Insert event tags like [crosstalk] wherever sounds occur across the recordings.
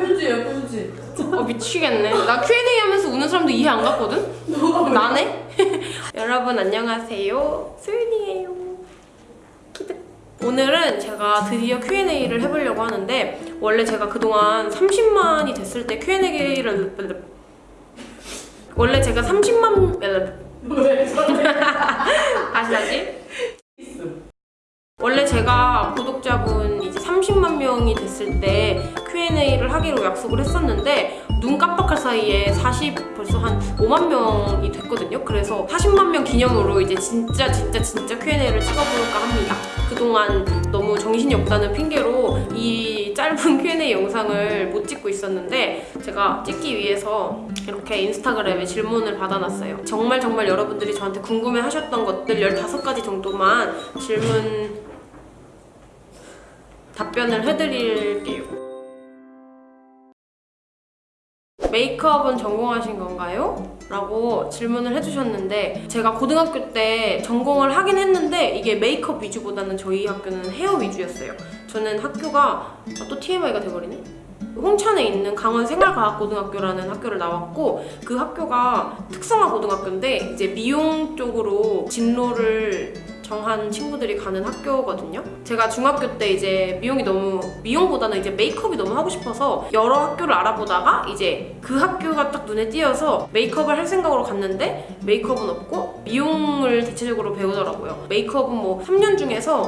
표지 표지. 어 미치겠네. 나 Q&A 하면서 우는 사람도 이해 안 갔거든? 나네? [laughs] 여러분 안녕하세요. 소윤이에요. 오늘은 제가 드디어 Q&A를 해보려고 하는데 원래 제가 그동안 30만이 됐을 때 Q&A를 원래 제가 30만 왜 [laughs] 다시 다시. 원래 제가 구독자분 이제 30만 명이 됐을 때 Q&A를 하기로 약속을 했었는데 눈 깜빡할 사이에 40 벌써 한 5만 명이 됐거든요. 그래서 40만 명 기념으로 이제 진짜 진짜 진짜 Q&A를 찍어볼까 합니다. 그동안 너무 정신이 없다는 핑계로 이 짧은 Q&A 영상을 못 찍고 있었는데 제가 찍기 위해서 이렇게 인스타그램에 질문을 받아놨어요. 정말 정말 여러분들이 저한테 궁금해 하셨던 것들 15가지 정도만 질문 답변을 해드릴게요. 메이크업은 전공하신 건가요? 라고 질문을 해주셨는데 제가 고등학교 때 전공을 하긴 했는데 이게 메이크업 위주보다는 저희 학교는 헤어 위주였어요. 저는 학교가 아, 또 TMI가 돼버리네? 홍천에 있는 강원 생활과학고등학교라는 학교를 나왔고 그 학교가 특성화 고등학교인데 이제 미용 쪽으로 진로를 정한 친구들이 가는 학교거든요. 제가 중학교 때 이제 미용이 너무 미용보다는 이제 메이크업이 너무 하고 싶어서 여러 학교를 알아보다가 이제 그 학교가 딱 눈에 띄어서 메이크업을 할 생각으로 갔는데 메이크업은 없고 미용을 대체적으로 배우더라고요. 메이크업은 뭐 3년 중에서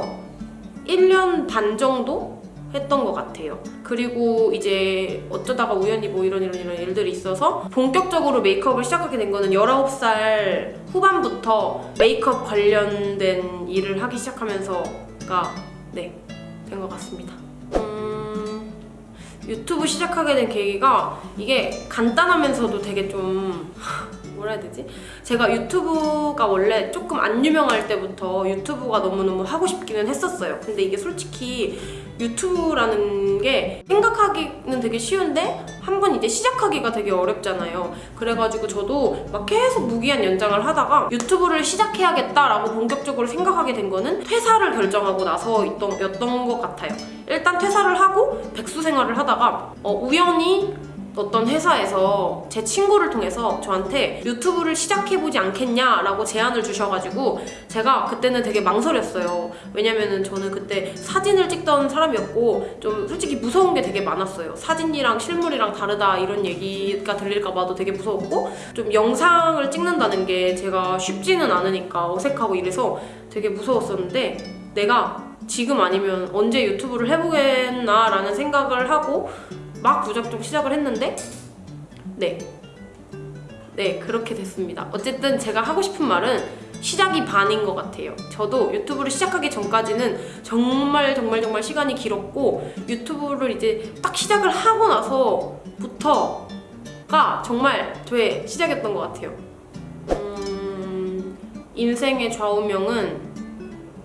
1년 반 정도 했던 것 같아요. 그리고 이제 어쩌다가 우연히 뭐 이런 이런 이런 일들이 있어서 본격적으로 메이크업을 시작하게 된 거는 19살 후반부터 메이크업 관련된 일을 하기 시작하면서가 네, 된 것 같습니다. 음, 유튜브 시작하게 된 계기가 이게 간단하면서도 되게 좀 [laughs] 뭐라 해야 되지? 제가 유튜브가 원래 조금 안 유명할 때부터 유튜브가 너무너무 하고 싶기는 했었어요. 근데 이게 솔직히 유튜브라는 게 생각하기는 되게 쉬운데 한번 이제 시작하기가 되게 어렵잖아요. 그래가지고 저도 막 계속 무기한 연장을 하다가 유튜브를 시작해야겠다라고 본격적으로 생각하게 된 거는 퇴사를 결정하고 나서 였던 것 같아요. 일단 퇴사를 하고 백수 생활을 하다가 어, 우연히 어떤 회사에서 제 친구를 통해서 저한테 유튜브를 시작해보지 않겠냐라고 제안을 주셔가지고 제가 그때는 되게 망설였어요. 왜냐면은 저는 그때 사진을 찍던 사람이었고 좀 솔직히 무서운 게 되게 많았어요. 사진이랑 실물이랑 다르다 이런 얘기가 들릴까봐도 되게 무서웠고 좀 영상을 찍는다는 게 제가 쉽지는 않으니까 어색하고 이래서 되게 무서웠었는데 내가 지금 아니면 언제 유튜브를 해보겠나 라는 생각을 하고 막 무작정 시작을 했는데 네. 네, 그렇게 됐습니다. 어쨌든 제가 하고 싶은 말은 시작이 반인 것 같아요. 저도 유튜브를 시작하기 전까지는 정말 정말 정말 시간이 길었고 유튜브를 이제 딱 시작을 하고 나서부터가 정말 저의 시작이었던 것 같아요. 음, 인생의 좌우명은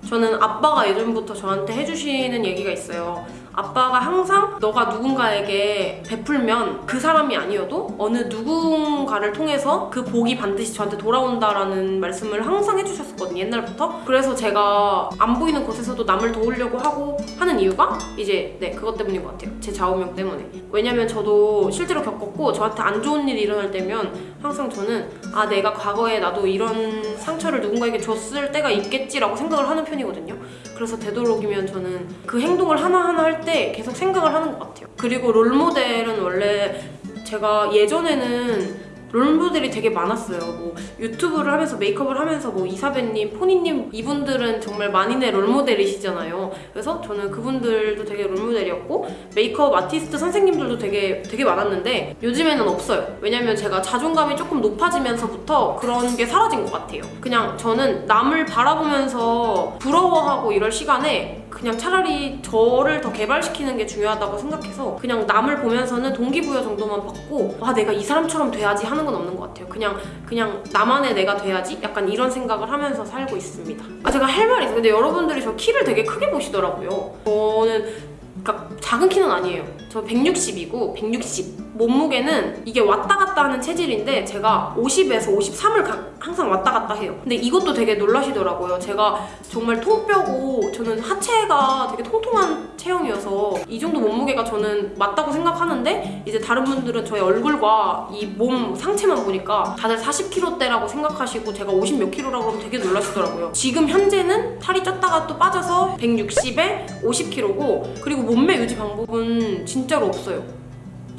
저는 아빠가 예전부터 저한테 해주시는 얘기가 있어요. 아빠가 항상 너가 누군가에게 베풀면 그 사람이 아니어도 어느 누군가를 통해서 그 복이 반드시 저한테 돌아온다라는 말씀을 항상 해주셨었거든요 옛날부터. 그래서 제가 안 보이는 곳에서도 남을 도우려고 하고 하는 이유가 이제 네 그것 때문인 것 같아요. 제 좌우명 때문에. 왜냐면 저도 실제로 겪었고 저한테 안 좋은 일이 일어날 때면 항상 저는 아 내가 과거에 나도 이런 상처를 누군가에게 줬을 때가 있겠지라고 생각을 하는 편이거든요 그래서 되도록이면 저는 그 행동을 하나하나 할 때 계속 생각을 하는 것 같아요. 그리고 롤모델은 원래 제가 예전에는 롤모델이 되게 많았어요. 뭐 유튜브를 하면서 메이크업을 하면서 뭐 이사배님, 포니님 이분들은 정말 만인의 롤모델이시잖아요. 그래서 저는 그분들도 되게 롤모델이었고 메이크업 아티스트 선생님들도 되게 되게 많았는데 요즘에는 없어요. 왜냐면 제가 자존감이 조금 높아지면서부터 그런 게 사라진 것 같아요. 그냥 저는 남을 바라보면서 부러워하고 이럴 시간에 그냥 차라리 저를 더 개발시키는 게 중요하다고 생각해서 그냥 남을 보면서는 동기부여 정도만 받고 아 내가 이 사람처럼 돼야지 하는 건 없는 것 같아요. 그냥 그냥 나만의 내가 돼야지 약간 이런 생각을 하면서 살고 있습니다. 아 제가 할 말이 있어요. 근데 여러분들이 저 키를 되게 크게 보시더라고요. 저는 그러니까 작은 키는 아니에요 저 160이고 160 몸무게는 이게 왔다 갔다 하는 체질인데 제가 50에서 53을 항상 왔다 갔다 해요. 근데 이것도 되게 놀라시더라고요. 제가 정말 통뼈고 저는 하체가 되게 통통한 체형이어서 이 정도 몸무게가 저는 맞다고 생각하는데 이제 다른 분들은 저의 얼굴과 이 몸 상체만 보니까 다들 40kg대라고 생각하시고 제가 50 몇 킬로라고 하면 되게 놀라시더라고요. 지금 현재는 살이 쪘다가 또 빠져서 160에 50kg고 그리고 몸매 유지 방법은 진짜 로 없어요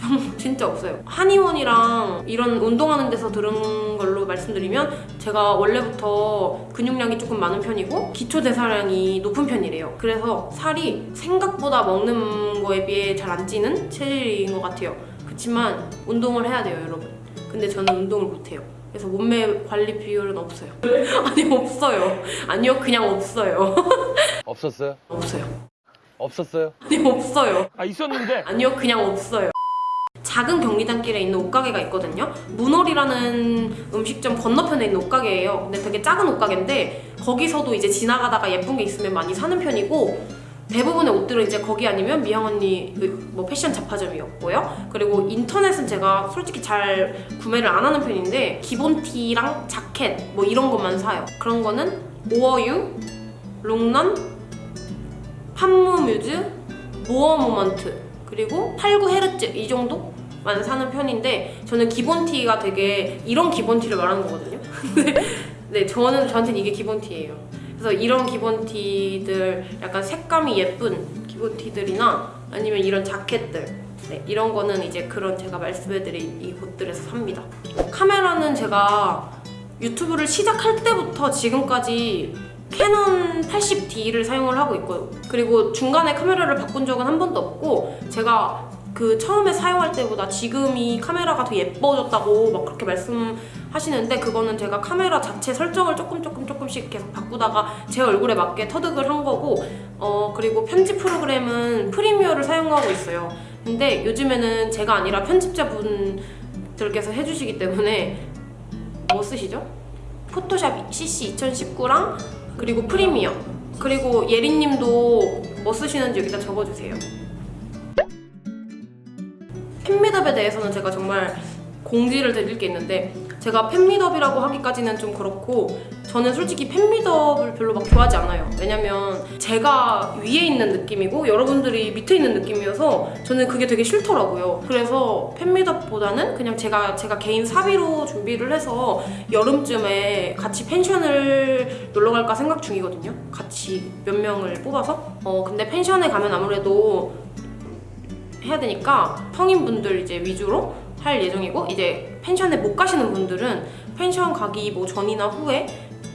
[laughs] 진짜 없어요. 한의원이랑 이런 운동하는 데서 들은 걸로 말씀드리면 제가 원래부터 근육량이 조금 많은 편이고 기초 대사량이 높은 편이래요. 그래서 살이 생각보다 먹는 거에 비해 잘 안 찌는 체질인 것 같아요. 그렇지만 운동을 해야 돼요, 여러분. 근데 저는 운동을 못 해요. 그래서 몸매 관리 비율은 없어요. [laughs] 아니 없어요. 아니요, 그냥 없어요. [laughs] 없었어요? 없어요. 없었어요? 아니 없어요. 아 있었는데 아니요, 그냥 없어요. 작은 경리단길에 있는 옷가게가 있거든요. 문월이라는 음식점 건너편에 있는 옷가게예요. 근데 되게 작은 옷가게인데 거기서도 이제 지나가다가 예쁜 게 있으면 많이 사는 편이고 대부분의 옷들은 이제 거기 아니면 미영 언니 그뭐 패션 잡화점이었고요. 그리고 인터넷은 제가 솔직히 잘 구매를 안 하는 편인데 기본 티랑 자켓 뭐 이런 것만 사요. 그런 거는 오어유, 롱런, 판무뮤즈, 모어 모먼트 그리고 89 헤르츠 이 정도만 사는 편인데 저는 기본 티가 되게 이런 기본 티를 말하는 거거든요. [laughs] 네, 저는 저한테는 이게 기본 티예요. 그래서 이런 기본 티들 약간 색감이 예쁜 기본 티들이나 아니면 이런 자켓들 네, 이런 거는 이제 그런 제가 말씀해드린 이 곳들에서 삽니다. 카메라는 제가 유튜브를 시작할 때부터 지금까지 캐논 80D를 사용을 하고 있고 그리고 중간에 카메라를 바꾼 적은 한 번도 없고 제가 그 처음에 사용할 때보다 지금이 카메라가 더 예뻐졌다고 막 그렇게 말씀하시는데 그거는 제가 카메라 자체 설정을 조금 조금 조금씩 계속 바꾸다가 제 얼굴에 맞게 터득을 한 거고 어 그리고 편집 프로그램은 프리미어를 사용하고 있어요 근데 요즘에는 제가 아니라 편집자분들께서 해주시기 때문에 뭐 쓰시죠? 포토샵 CC 2019랑 그리고 프리미어 그리고 예린님도 뭐 쓰시는지 여기다 적어주세요. 팬미덥에 대해서는 제가 정말 공지를 드릴 게 있는데 제가 팬미덥이라고 하기까지는 좀 그렇고 저는 솔직히 팬미덥을 별로 막 좋아하지 않아요. 왜냐면 제가 위에 있는 느낌이고 여러분들이 밑에 있는 느낌이어서 저는 그게 되게 싫더라고요. 그래서 팬미덥보다는 그냥 제가 제가 개인 사비로 준비를 해서 여름쯤에 같이 펜션을 놀러 갈까 생각 중이거든요. 같이 몇 명을 뽑아서. 어 근데 펜션에 가면 아무래도 해야 되니까 성인분들 이제 위주로 할 예정이고 이제 펜션에 못 가시는 분들은 펜션 가기 뭐 전이나 후에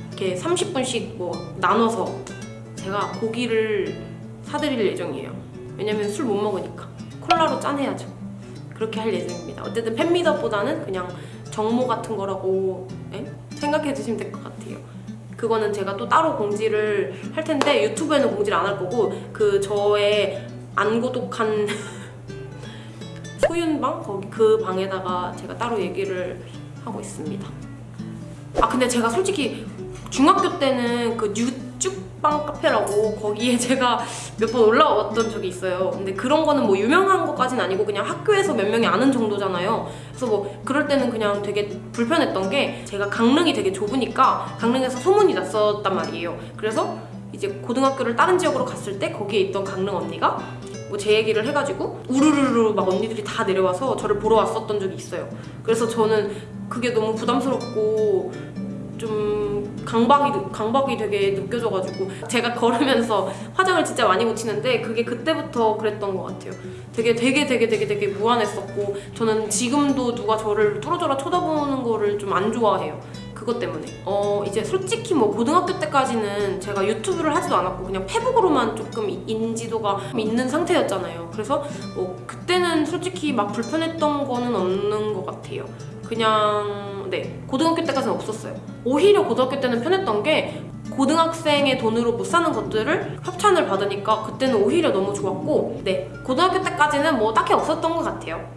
이렇게 30분씩 뭐 나눠서 제가 고기를 사드릴 예정이에요. 왜냐면 술 못 먹으니까. 콜라로 짠해야죠. 그렇게 할 예정입니다. 어쨌든 팬미더보다는 그냥 정모 같은 거라고 예? 생각해 주시면 될 것 같아요. 그거는 제가 또 따로 공지를 할 텐데 유튜브에는 공지를 안 할 거고 그 저의 안 고독한 [laughs] 소윤방 거기 그 방에다가 제가 따로 얘기를 하고 있습니다. 아 근데 제가 솔직히 중학교 때는 그 뉴쭉방 카페라고 거기에 [laughs] 제가 몇 번 올라왔던 적이 있어요. 근데 그런 거는 뭐 유명한 것까진 아니고 그냥 학교에서 몇 명이 아는 정도잖아요. 그래서 뭐 그럴 때는 그냥 되게 불편했던 게 제가 강릉이 되게 좁으니까 강릉에서 소문이 났었단 말이에요. 그래서 이제 고등학교를 다른 지역으로 갔을 때 거기에 있던 강릉 언니가 뭐 제 얘기를 해가지고 우르르르 막 언니들이 다 내려와서 저를 보러 왔었던 적이 있어요. 그래서 저는 그게 너무 부담스럽고 좀 강박이 강박이 되게 느껴져가지고 제가 걸으면서 화장을 진짜 많이 묻히는데 그게 그때부터 그랬던 것 같아요. 되게 되게 되게 되게 되게 무안했었고 저는 지금도 누가 저를 뚫어져라 쳐다보는 거를 좀 안 좋아해요. 그것 때문에. 어 이제 솔직히 뭐 고등학교 때까지는 제가 유튜브를 하지도 않았고 그냥 페북으로만 조금 이- 인지도가 있는 상태였잖아요. 그래서 뭐 그때는 솔직히 막 불편했던 거는 없는 것 같아요. 그냥 네 고등학교 때까지는 없었어요. 오히려 고등학교 때는 편했던 게 고등학생의 돈으로 못 사는 것들을 협찬을 받으니까 그때는 오히려 너무 좋았고 네 고등학교 때까지는 뭐 딱히 없었던 것 같아요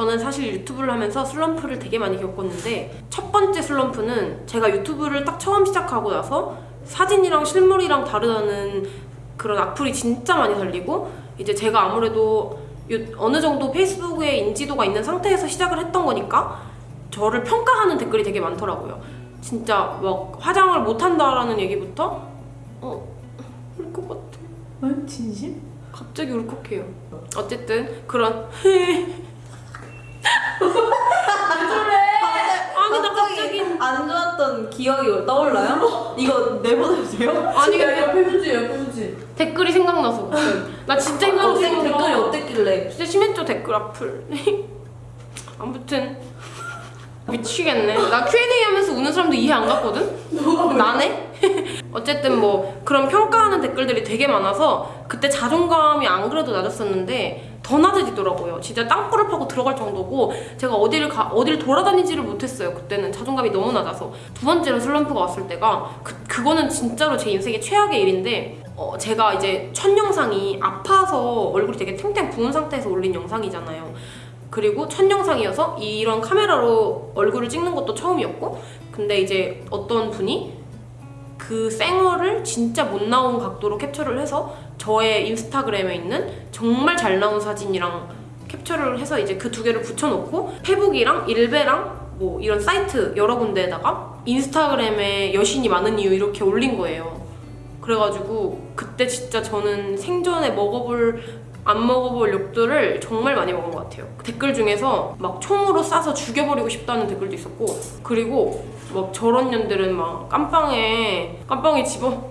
저는 사실 유튜브를 하면서 슬럼프를 되게 많이 겪었는데 첫 번째 슬럼프는 제가 유튜브를 딱 처음 시작하고 나서 사진이랑 실물이랑 다르다는 그런 악플이 진짜 많이 달리고 이제 제가 아무래도 요- 어느 정도 페이스북에 인지도가 있는 상태에서 시작을 했던 거니까 저를 평가하는 댓글이 되게 많더라고요. 진짜 막 화장을 못한다라는 얘기부터 어, 울 것 같아. 응? 진심? 갑자기 울컥해요. 어쨌든 그런 [laughs] 아니 나 갑자기 안 좋았던 기억이 떠올라요? 이거 내보내도 돼요? 아니 야, 옆에 휴지, 옆에 휴지. 댓글이 생각나서. 나 진짜 힘들었어. 댓글, 댓글이 어땠길래? 진짜 심했죠 댓글 악플. [laughs] 아무튼 미치겠네. 나 Q&A 하면서 우는 사람도 이해 안 갔거든. 나네. [laughs] 어쨌든 뭐 그런 평가하는 댓글들이 되게 많아서 그때 자존감이 안 그래도 낮았었는데 더 낮아지더라고요. 진짜 땅굴을 파고 들어갈 정도고 제가 어디를 가 어디를 돌아다니지를 못했어요. 그때는 자존감이 너무 낮아서 두 번째로 슬럼프가 왔을 때가 그 그거는 진짜로 제 인생의 최악의 일인데 어, 제가 이제 첫 영상이 아파서 얼굴이 되게 탱탱 부은 상태에서 올린 영상이잖아요. 그리고 첫 영상이어서 이런 카메라로 얼굴을 찍는 것도 처음이었고 근데 이제 어떤 분이 그 쌩얼을 진짜 못 나온 각도로 캡처를 해서 저의 인스타그램에 있는 정말 잘 나온 사진이랑 캡처를 해서 이제 그 두 개를 붙여놓고 페북이랑 일베랑 뭐 이런 사이트 여러 군데에다가 인스타그램에 여신이 많은 이유 이렇게 올린 거예요. 그래가지고 그때 진짜 저는 생전에 먹어볼 안 먹어볼 욕들을 정말 많이 먹은 것 같아요. 댓글 중에서 막 총으로 쏴서 죽여버리고 싶다는 댓글도 있었고 그리고 막 저런 년들은 막 깜빵에 깜빵에 집어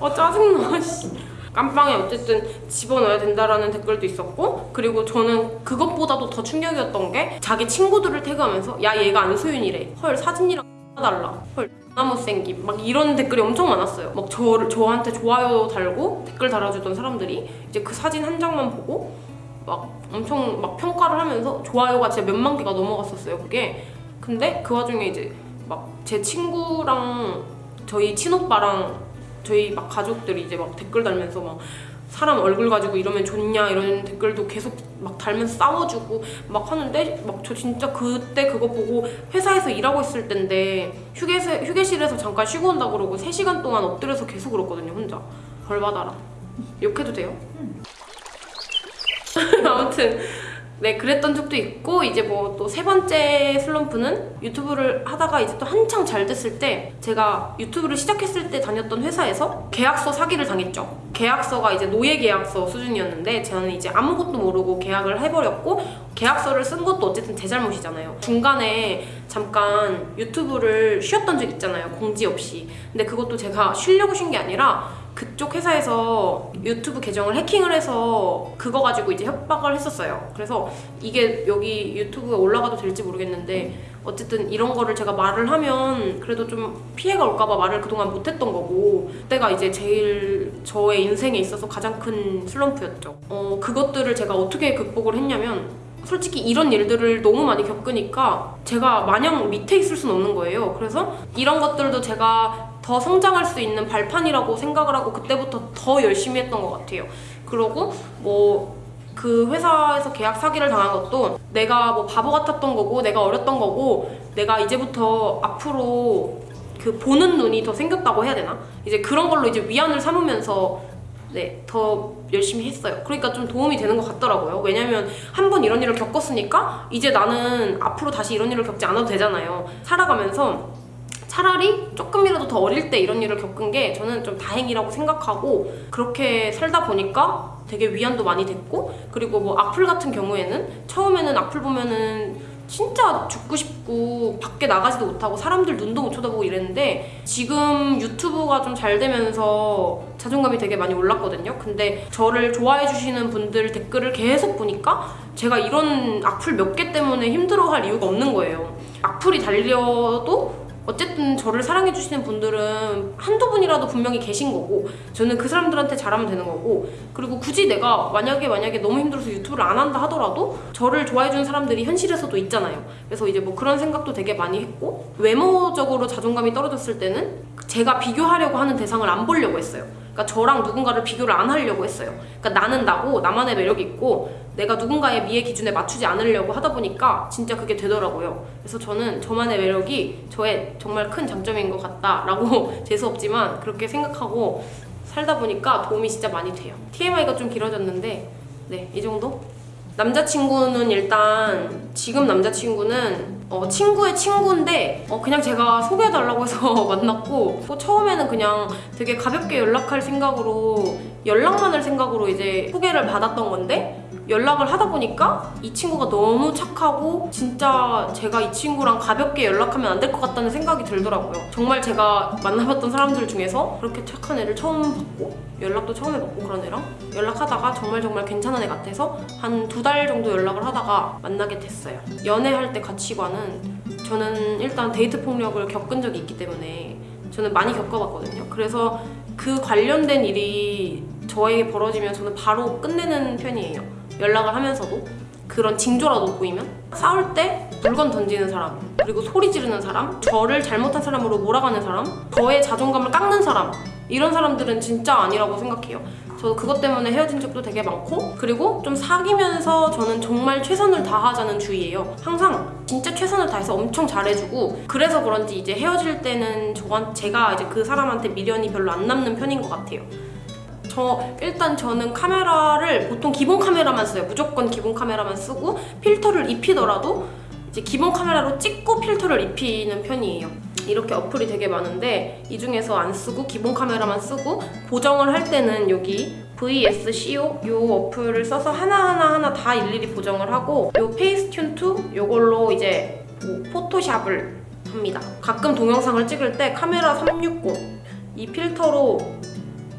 어 짜증나 [laughs] 씨. 깜빵에 어쨌든 집어넣어야 된다라는 댓글도 있었고 그리고 저는 그것보다도 더 충격이었던 게 자기 친구들을 태그하면서 야 얘가 안소윤이래. 헐 사진이랑 [laughs] 달라. 헐나 못생김. 막 이런 댓글이 엄청 많았어요. 막 저, 저한테 좋아요 달고 댓글 달아주던 사람들이 이제 그 사진 한 장만 보고 막 엄청 막 평가를 하면서 좋아요가 진짜 몇만 개가 넘어갔었어요 그게. 근데 그 와중에 이제 막 제 친구랑 저희 친오빠랑 저희 막 가족들이 이제 막 댓글 달면서 막 사람 얼굴 가지고 이러면 좋냐 이런 댓글도 계속 막 달면서 싸워주고 막 하는데 막 저 진짜 그때 그거 보고 회사에서 일하고 있을 텐데 휴게실, 휴게실에서 잠깐 쉬고 온다 그러고 3시간 동안 엎드려서 계속 울었거든요 혼자. 벌 받아라. 욕해도 돼요? [laughs] 아무튼 네 그랬던 적도 있고 이제 뭐 또 세 번째 슬럼프는 유튜브를 하다가 이제 또 한창 잘 됐을 때 제가 유튜브를 시작했을 때 다녔던 회사에서 계약서 사기를 당했죠. 계약서가 이제 노예 계약서 수준이었는데 저는 이제 아무것도 모르고 계약을 해버렸고 계약서를 쓴 것도 어쨌든 제 잘못이잖아요. 중간에 잠깐 유튜브를 쉬었던 적 있잖아요. 공지 없이. 근데 그것도 제가 쉬려고 쉰 게 아니라 그쪽 회사에서 유튜브 계정을 해킹을 해서 그거 가지고 이제 협박을 했었어요. 그래서 이게 여기 유튜브에 올라가도 될지 모르겠는데 어쨌든 이런 거를 제가 말을 하면 그래도 좀 피해가 올까봐 말을 그동안 못했던 거고 그때가 이제 제일 저의 인생에 있어서 가장 큰 슬럼프였죠. 어, 그것들을 제가 어떻게 극복을 했냐면 솔직히 이런 일들을 너무 많이 겪으니까 제가 마냥 밑에 있을 수는 없는 거예요. 그래서 이런 것들도 제가 더 성장할 수 있는 발판이라고 생각을 하고 그때부터 더 열심히 했던 것 같아요. 그러고 뭐그 회사에서 계약 사기를 당한 것도 내가 뭐 바보 같았던 거고 내가 어렸던 거고 내가 이제부터 앞으로 그 보는 눈이 더 생겼다고 해야 되나? 이제 그런 걸로 이제 위안을 삼으면서 네, 더 열심히 했어요. 그러니까 좀 도움이 되는 것 같더라고요. 왜냐면 한 번 이런 일을 겪었으니까 이제 나는 앞으로 다시 이런 일을 겪지 않아도 되잖아요. 살아가면서 차라리 조금이라도 더 어릴 때 이런 일을 겪은 게 저는 좀 다행이라고 생각하고 그렇게 살다 보니까 되게 위안도 많이 됐고 그리고 뭐 악플 같은 경우에는 처음에는 악플 보면은 진짜 죽고 싶고 밖에 나가지도 못하고 사람들 눈도 못 쳐다보고 이랬는데 지금 유튜브가 좀 잘 되면서 자존감이 되게 많이 올랐거든요. 근데 저를 좋아해 주시는 분들 댓글을 계속 보니까 제가 이런 악플 몇 개 때문에 힘들어할 이유가 없는 거예요. 악플이 달려도 어쨌든 저를 사랑해 주시는 분들은 한두 분이라도 분명히 계신 거고 저는 그 사람들한테 잘하면 되는 거고 그리고 굳이 내가 만약에 만약에 너무 힘들어서 유튜브를 안 한다 하더라도 저를 좋아해 주는 사람들이 현실에서도 있잖아요. 그래서 이제 뭐 그런 생각도 되게 많이 했고 외모적으로 자존감이 떨어졌을 때는 제가 비교하려고 하는 대상을 안 보려고 했어요. 그러니까 저랑 누군가를 비교를 안 하려고 했어요. 그러니까 나는 나고 나만의 매력이 있고 내가 누군가의 미의 기준에 맞추지 않으려고 하다 보니까 진짜 그게 되더라고요. 그래서 저는 저만의 매력이 저의 정말 큰 장점인 것 같다라고 [laughs] 재수 없지만 그렇게 생각하고 살다 보니까 도움이 진짜 많이 돼요. TMI가 좀 길어졌는데 네, 이 정도? 남자친구는 일단 지금 남자친구는 어, 친구의 친구인데 어, 그냥 제가 소개해달라고 해서 [laughs] 만났고 또 처음에는 그냥 되게 가볍게 연락할 생각으로 연락만 할 생각으로 이제 소개를 받았던 건데 연락을 하다 보니까 이 친구가 너무 착하고 진짜 제가 이 친구랑 가볍게 연락하면 안 될 것 같다는 생각이 들더라고요. 정말 제가 만나봤던 사람들 중에서 그렇게 착한 애를 처음 봤고 연락도 처음 해봤고 그런 애랑 연락하다가 정말 정말 괜찮은 애 같아서 한 두 달 정도 연락을 하다가 만나게 됐어요. 연애할 때 가치관은 저는 일단 데이트 폭력을 겪은 적이 있기 때문에 저는 많이 겪어봤거든요. 그래서 그 관련된 일이 저에게 벌어지면 저는 바로 끝내는 편이에요. 연락을 하면서도 그런 징조라도 보이면 싸울 때 물건 던지는 사람 그리고 소리 지르는 사람 저를 잘못한 사람으로 몰아가는 사람 저의 자존감을 깎는 사람 이런 사람들은 진짜 아니라고 생각해요. 저도 그것 때문에 헤어진 적도 되게 많고 그리고 좀 사귀면서 저는 정말 최선을 다하자는 주의예요. 항상 진짜 최선을 다해서 엄청 잘해주고 그래서 그런지 이제 헤어질 때는 저한 제가 이제 그 사람한테 미련이 별로 안 남는 편인 것 같아요 저 일단 저는 카메라를 보통 기본 카메라만 써요. 무조건 기본 카메라만 쓰고 필터를 입히더라도 이제 기본 카메라로 찍고 필터를 입히는 편이에요. 이렇게 어플이 되게 많은데 이 중에서 안 쓰고 기본 카메라만 쓰고 보정을 할 때는 여기 VSCO 요 어플을 써서 하나하나 하나 다 일일이 보정을 하고 요 페이스튠 2 요걸로 이제 뭐 포토샵을 합니다. 가끔 동영상을 찍을 때 카메라 360 이 필터로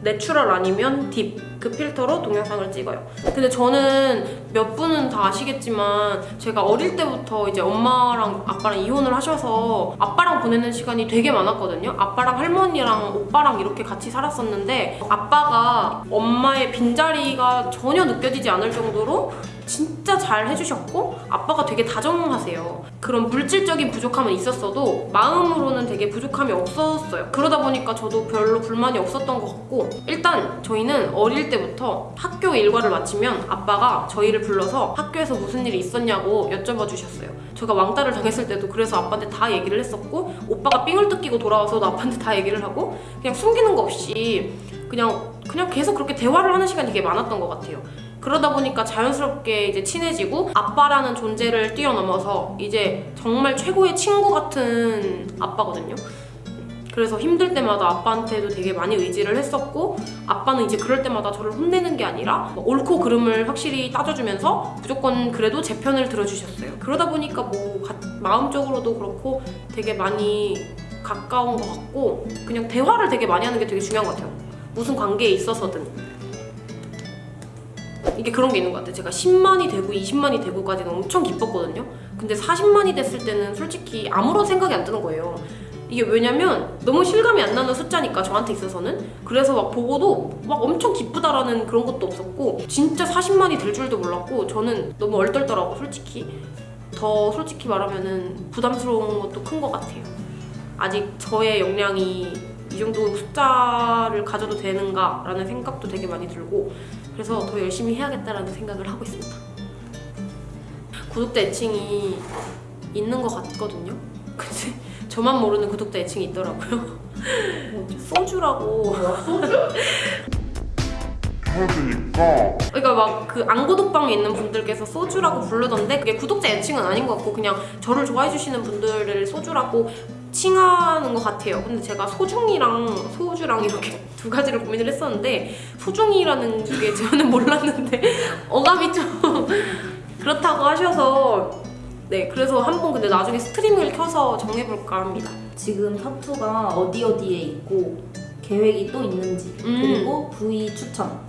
natural 아니면 deep 그 필터로 동영상을 찍어요. 근데 저는 몇 분은 다 아시겠지만 제가 어릴 때부터 이제 엄마랑 아빠랑 이혼을 하셔서 아빠랑 보내는 시간이 되게 많았거든요. 아빠랑 할머니랑 오빠랑 이렇게 같이 살았었는데 아빠가 엄마의 빈자리가 전혀 느껴지지 않을 정도로 진짜 잘 해주셨고 아빠가 되게 다정하세요. 그런 물질적인 부족함은 있었어도 마음으로는 되게 부족함이 없었어요. 그러다 보니까 저도 별로 불만이 없었던 것 같고 일단 저희는 어릴 때부터 학교 일과를 마치면 아빠가 저희를 불러서 학교에서 무슨 일이 있었냐고 여쭤봐 주셨어요. 제가 왕따를 당했을 때도 그래서 아빠한테 다 얘기를 했었고 오빠가 삥을 뜯기고 돌아와서도 아빠한테 다 얘기를 하고 그냥 숨기는 거 없이 그냥 그냥 계속 그렇게 대화를 하는 시간이 되게 많았던 것 같아요. 그러다 보니까 자연스럽게 이제 친해지고 아빠라는 존재를 뛰어넘어서 이제 정말 최고의 친구 같은 아빠거든요. 그래서 힘들 때마다 아빠한테도 되게 많이 의지를 했었고 아빠는 이제 그럴 때마다 저를 혼내는 게 아니라 뭐 옳고 그름을 확실히 따져주면서 무조건 그래도 제 편을 들어주셨어요. 그러다 보니까 뭐 가- 마음적으로도 그렇고 되게 많이 가까운 것 같고 그냥 대화를 되게 많이 하는 게 되게 중요한 것 같아요. 무슨 관계에 있어서든. 이게 그런 게 있는 것 같아요. 제가 10만이 되고 20만이 되고까지는 엄청 기뻤거든요. 근데 40만이 됐을 때는 솔직히 아무런 생각이 안 드는 거예요. 이게 왜냐면 너무 실감이 안 나는 숫자니까 저한테 있어서는. 그래서 막 보고도 막 엄청 기쁘다라는 그런 것도 없었고 진짜 40만이 될 줄도 몰랐고 저는 너무 얼떨더라고 솔직히 더 솔직히 말하면은 부담스러운 것도 큰 것 같아요. 아직 저의 역량이 이 정도 숫자를 가져도 되는가 라는 생각도 되게 많이 들고 그래서 더 열심히 해야겠다라는 생각을 하고 있습니다. 구독자 애칭이 있는 것 같거든요. [laughs] 근데 저만 모르는 구독자 애칭이 있더라고요. [laughs] 소주라고. 그러니까 그러니까 막 그 안고독방에 있는 분들께서 소주라고 부르던데 그게 구독자 애칭은 아닌 것 같고 그냥 저를 좋아해 주시는 분들을 소주라고 칭하는 것 같아요. 근데 제가 소중이랑 소주랑 이렇게 [laughs] 두 가지를 고민을 했었는데 소중이라는 게 저는 몰랐는데 [laughs] 어감이 좀 그렇다고 하셔서 네 그래서 한번 근데 나중에 스트리밍을 켜서 정해볼까 합니다. 지금 타투가 어디 어디에 있고 계획이 또 있는지 음. 그리고 부위 추천.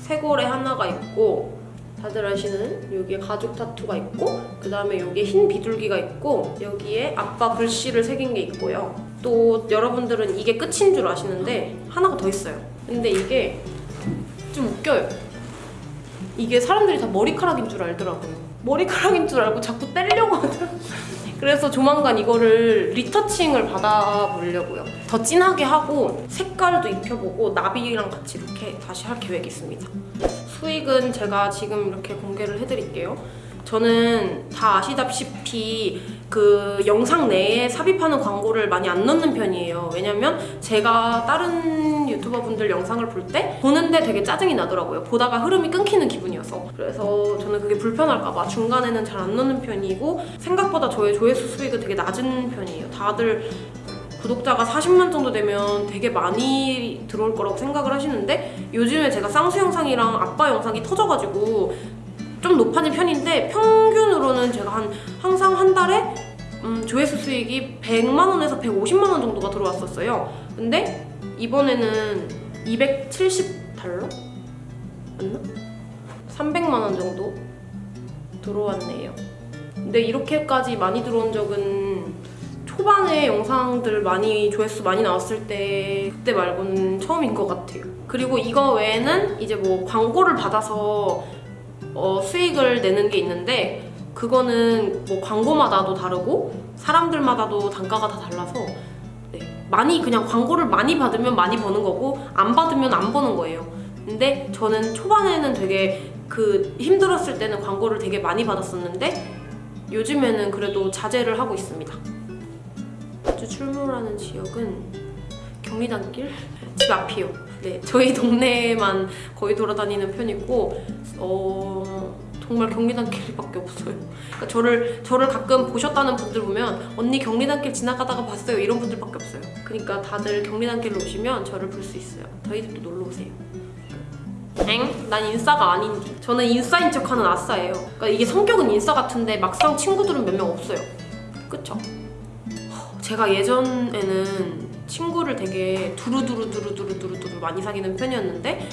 쇄골에 하나가 있고 다들 아시는 여기에 가죽 타투가 있고 그 다음에 여기에 흰 비둘기가 있고 여기에 아빠 글씨를 새긴 게 있고요. 또 여러분들은 이게 끝인 줄 아시는데 하나가 더 있어요. 근데 이게 좀 웃겨요. 이게 사람들이 다 머리카락인 줄 알더라고요 머리카락인 줄 알고 자꾸 떼려고 하더라고요. 그래서 조만간 이거를 리터칭을 받아보려고요. 더 진하게 하고 색깔도 입혀보고 나비랑 같이 이렇게 다시 할 계획이 있습니다. 수익은 제가 지금 이렇게 공개를 해드릴게요. 저는 다 아시다시피 그 영상 내에 삽입하는 광고를 많이 안 넣는 편이에요. 왜냐면 제가 다른 유튜버 분들 영상을 볼 때 보는데 되게 짜증이 나더라고요. 보다가 흐름이 끊기는 기분이어서. 그래서 저는 그게 불편할까봐 중간에는 잘 안 넣는 편이고 생각보다 저의 조회수 수익은 되게 낮은 편이에요. 다들 구독자가 40만 정도 되면 되게 많이 들어올 거라고 생각을 하시는데 요즘에 제가 쌍수 영상이랑 아빠 영상이 터져가지고 좀 높아진 편인데 평균으로는 제가 한 항상 한 달에 음, 조회수 수익이 100만 원에서 150만 원 정도가 들어왔었어요. 근데 이번에는 270달러? 맞나? 300만 원 정도 들어왔네요. 근데 이렇게까지 많이 들어온 적은 초반에 영상들 많이 조회수 많이 나왔을 때 그때 말고는 처음인 것 같아요. 그리고 이거 외에는 이제 뭐 광고를 받아서 어, 수익을 내는 게 있는데 그거는 뭐 광고마다도 다르고 사람들마다도 단가가 다 달라서 네, 많이 그냥 광고를 많이 받으면 많이 버는 거고 안 받으면 안 버는 거예요. 근데 저는 초반에는 되게 그 힘들었을 때는 광고를 되게 많이 받았었는데 요즘에는 그래도 자제를 하고 있습니다. 자주 출몰하는 지역은 경리단길 집 앞이요. 네, 저희 동네만 거의 돌아다니는 편이고 어 정말 경리단길밖에 없어요. 그러니까 저를 저를 가끔 보셨다는 분들 보면 언니 경리단길 지나가다가 봤어요 이런 분들밖에 없어요. 그러니까 다들 경리단길로 오시면 저를 볼 수 있어요. 저희 집도 놀러 오세요. 엥? 난 인싸가 아닌지. 저는 인싸인 척하는 아싸예요. 그러니까 이게 성격은 인싸 같은데 막상 친구들은 몇 명 없어요. 그쵸? 허, 제가 예전에는 친구를 되게 두루두루두루두루두루두루 많이 사귀는 편이었는데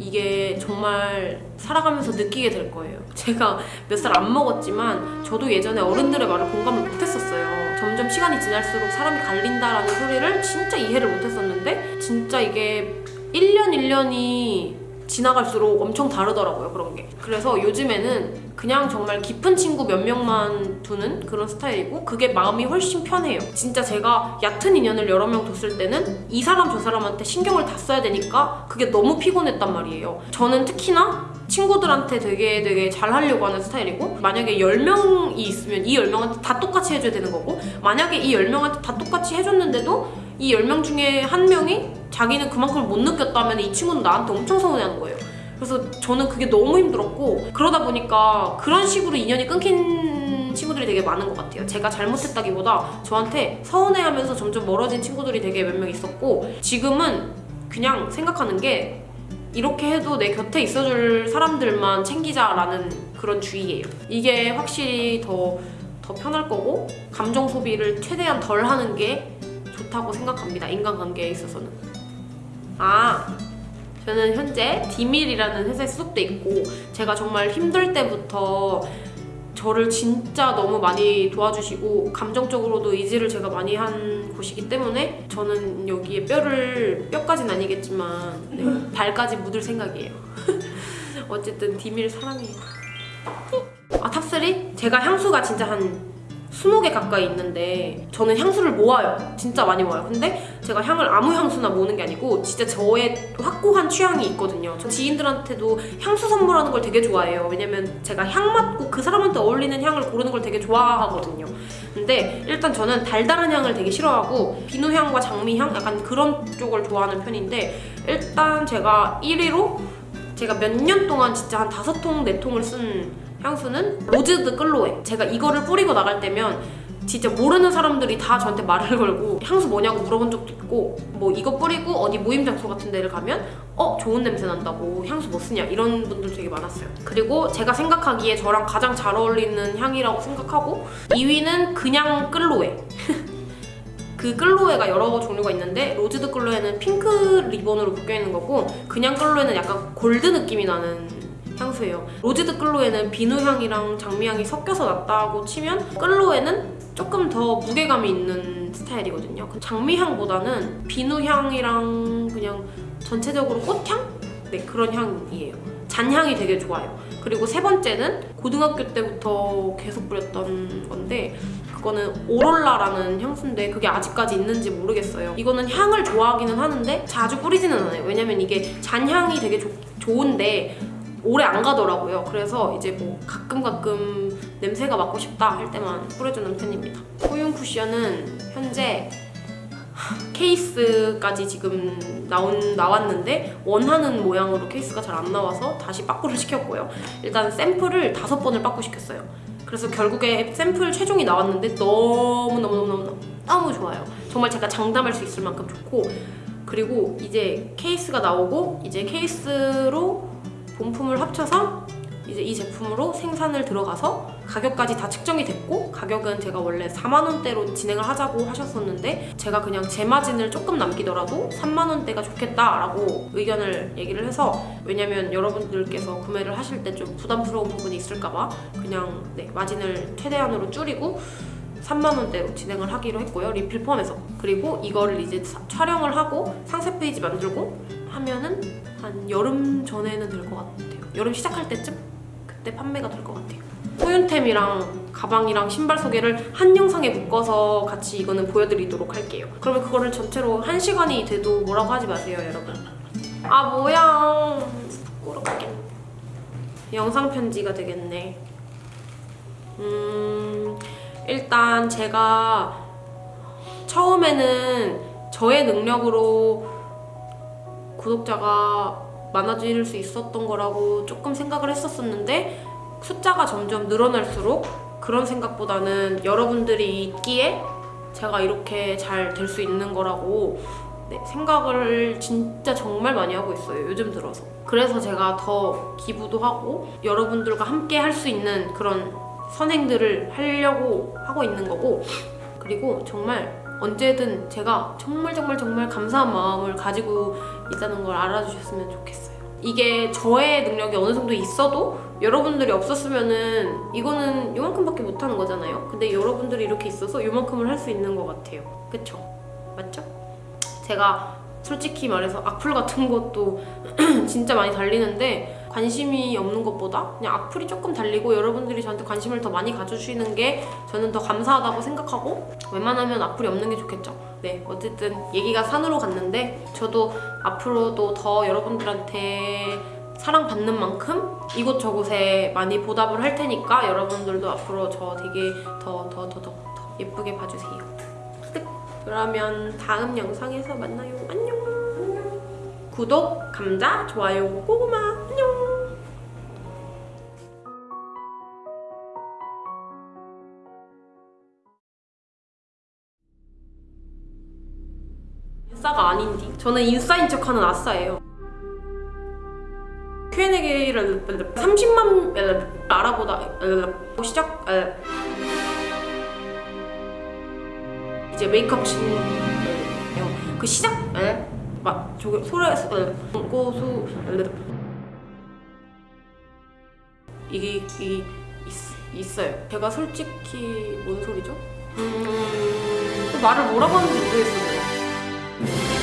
이게 정말 살아가면서 느끼게 될 거예요. 제가 몇 살 안 먹었지만 저도 예전에 어른들의 말을 공감을 못했었어요. 점점 시간이 지날수록 사람이 갈린다라는 소리를 진짜 이해를 못했었는데 진짜 이게 1년 1년이 지나갈수록 엄청 다르더라고요 그런 게. 그래서 요즘에는 그냥 정말 깊은 친구 몇 명만 두는 그런 스타일이고 그게 마음이 훨씬 편해요. 진짜 제가 얕은 인연을 여러 명 뒀을 때는 이 사람 저 사람한테 신경을 다 써야 되니까 그게 너무 피곤했단 말이에요. 저는 특히나 친구들한테 되게 되게 잘 하려고 하는 스타일이고 만약에 10명이 있으면 이 10명한테 다 똑같이 해줘야 되는 거고 만약에 이 10명한테 다 똑같이 해줬는데도 이 10명 중에 한 명이 자기는 그만큼을 못 느꼈다면 이 친구는 나한테 엄청 서운해하는 거예요. 그래서 저는 그게 너무 힘들었고 그러다 보니까 그런 식으로 인연이 끊긴 친구들이 되게 많은 것 같아요. 제가 잘못했다기보다 저한테 서운해하면서 점점 멀어진 친구들이 되게 몇 명 있었고 지금은 그냥 생각하는 게 이렇게 해도 내 곁에 있어줄 사람들만 챙기자라는 그런 주의예요. 이게 확실히 더, 더 편할 거고 감정 소비를 최대한 덜 하는 게 좋다고 생각합니다. 인간관계에 있어서는. 아, 저는 현재 디밀이라는 회사에 소속돼 있고 제가 정말 힘들 때부터 저를 진짜 너무 많이 도와주시고 감정적으로도 의지를 제가 많이 한 곳이기 때문에 저는 여기에 뼈를 뼈까지는 아니겠지만 네, [laughs] 발까지 묻을 생각이에요. [laughs] 어쨌든 디밀 사랑해요. 아 top3? 제가 향수가 진짜 한 20개 가까이 있는데 저는 향수를 모아요. 진짜 많이 모아요. 근데 제가 향을 아무 향수나 모으는 게 아니고 진짜 저의 확고한 취향이 있거든요. 저 지인들한테도 향수 선물하는 걸 되게 좋아해요. 왜냐면 제가 향 맡고 그 사람한테 어울리는 향을 고르는 걸 되게 좋아하거든요. 근데 일단 저는 달달한 향을 되게 싫어하고 비누향과 장미향 약간 그런 쪽을 좋아하는 편인데 일단 제가 1위로 제가 몇 년 동안 진짜 한 다섯 통, 네 통을 쓴 향수는 로즈드 끌로에. 제가 이거를 뿌리고 나갈 때면 진짜 모르는 사람들이 다 저한테 말을 걸고 향수 뭐냐고 물어본 적도 있고 뭐 이거 뿌리고 어디 모임 장소 같은 데를 가면 어 좋은 냄새 난다고 향수 뭐 쓰냐 이런 분들 되게 많았어요. 그리고 제가 생각하기에 저랑 가장 잘 어울리는 향이라고 생각하고 2위는 그냥 끌로에. [laughs] 그 끌로에가 여러 종류가 있는데 로즈드 끌로에는 핑크 리본으로 묶여 있는 거고 그냥 끌로에는 약간 골드 느낌이 나는 향수예요. 로즈드 끌로에는 비누향이랑 장미향이 섞여서 났다고 치면 끌로에는 조금 더 무게감이 있는 스타일이거든요. 그 장미향보다는 비누향이랑 그냥 전체적으로 꽃향? 네 그런 향이에요. 잔향이 되게 좋아요. 그리고 세 번째는 고등학교 때부터 계속 뿌렸던 건데 그거는 오롤라라는 향수인데 그게 아직까지 있는지 모르겠어요. 이거는 향을 좋아하기는 하는데 자주 뿌리지는 않아요. 왜냐면 이게 잔향이 되게 좋- 좋은데 오래 안 가더라고요. 그래서 이제 뭐 가끔 가끔 냄새가 맡고 싶다 할 때만 뿌려주는 편입니다. 호윤 쿠션은 현재 케이스까지 지금 나온 나왔는데 원하는 모양으로 케이스가 잘 안 나와서 다시 빠꾸를 시켰고요. 일단 샘플을 다섯 번을 빠꾸 시켰어요. 그래서 결국에 샘플 최종이 나왔는데 너무 너무 너무 너무 너무 좋아요. 정말 제가 장담할 수 있을 만큼 좋고 그리고 이제 케이스가 나오고 이제 케이스로 본품을 합쳐서 이제 이 제품으로 생산을 들어가서 가격까지 다 측정이 됐고 가격은 제가 원래 4만 원대로 진행을 하자고 하셨었는데 제가 그냥 제 마진을 조금 남기더라도 3만 원대가 좋겠다라고 의견을 얘기를 해서 왜냐면 여러분들께서 구매를 하실 때 좀 부담스러운 부분이 있을까봐 그냥 네, 마진을 최대한으로 줄이고 3만 원대로 진행을 하기로 했고요 리필 포함해서. 그리고 이거를 이제 사- 촬영을 하고 상세 페이지 만들고 하면은 한 여름 전에는 될 것 같아요. 여름 시작할 때쯤 그때 판매가 될 것 같아요. 소윤템이랑 가방이랑 신발 소개를 한 영상에 묶어서 같이 이거는 보여드리도록 할게요. 그러면 그거를 전체로 한 시간이 돼도 뭐라고 하지 마세요 여러분. 아 뭐야. 부끄럽게 영상 편지가 되겠네. 음 일단 제가 처음에는 저의 능력으로 구독자가 많아질 수 있었던 거라고 조금 생각을 했었었는데 숫자가 점점 늘어날수록 그런 생각보다는 여러분들이 있기에 제가 이렇게 잘 될 수 있는 거라고 네, 생각을 진짜 정말 많이 하고 있어요 요즘 들어서. 그래서 제가 더 기부도 하고 여러분들과 함께 할 수 있는 그런 선행들을 하려고 하고 있는 거고 그리고 정말 언제든 제가 정말 정말 정말 감사한 마음을 가지고 있다는 걸 알아주셨으면 좋겠어요. 이게 저의 능력이 어느 정도 있어도 여러분들이 없었으면은 이거는 요만큼밖에 못하는 거잖아요. 근데 여러분들이 이렇게 있어서 요만큼을 할 수 있는 것 같아요. 그쵸? 맞죠? 제가 솔직히 말해서 악플 같은 것도 [clears throat] 진짜 많이 달리는데 관심이 없는 것보다 그냥 악플이 조금 달리고 여러분들이 저한테 관심을 더 많이 가져주시는 게 저는 더 감사하다고 생각하고 웬만하면 악플이 없는 게 좋겠죠. 네, 어쨌든 얘기가 산으로 갔는데 저도 앞으로도 더 여러분들한테 사랑받는 만큼 이곳저곳에 많이 보답을 할 테니까 여러분들도 앞으로 저 되게 더 더 더 더 더 예쁘게 봐주세요. 끝. 그러면 다음 영상에서 만나요. 안녕. 구독, 감자, 좋아요, 고구마. 안녕. 인싸가 아닌디. 저는 인싸인 척하는 아싸예요. Q&A를 30만 알아보다 시작 이제 메이크업 신 그 시작 막 저기 소리 고수 이게 이 있, 있어요. 제가 솔직히 뭔 소리죠? 음, 또 말을 뭐라고 하는지 모르겠어요.